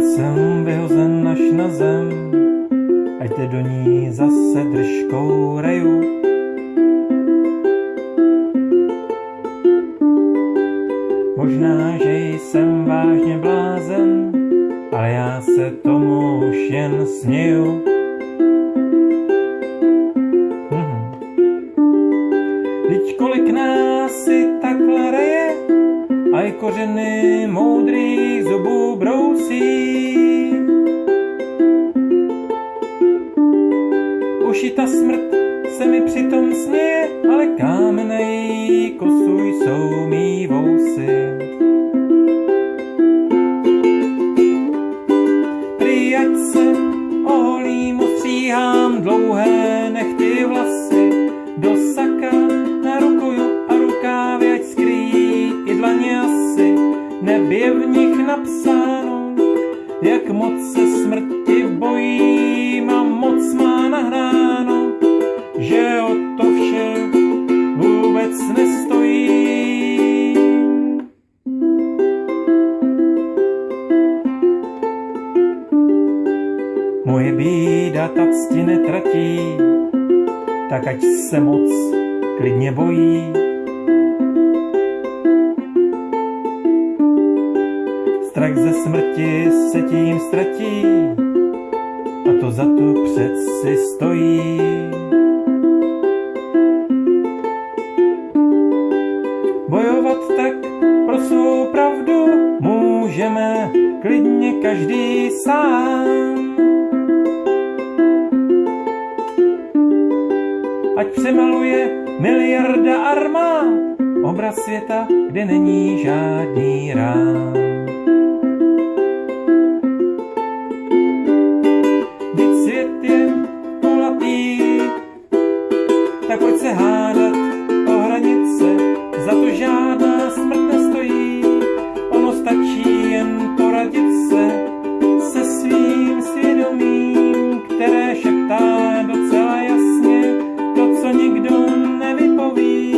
jsem vyhozen až na zem, ať te do ní zase držkou reju. Možná, že jsem vážně blázen, ale já se tomu už jen směju. I kořeny moudrých zubů brousí. Už i ta smrt se mi přitom směje, ale kámen na kosu jsou mý vousy. Nebě v nich napsáno, jak moc se smrti bojím a moc má nahráno, že o to vše vůbec nestojí. Moje bída ta cti netratí, tak ať se moc klidně bojí. Strach ze smrti se tím ztratí a to za to přeci stojí. Bojovat tak pro svou pravdu můžeme klidně každý sám. Ať přemaluje miliarda armád obraz světa, kde není žádný rám. svět je kulatý, tak proč se hádat o hranice, za to žádná smrt nestojí. Ono stačí jen poradit se se svým svědomím, které šeptá docela jasně to, co nikdo nevypoví.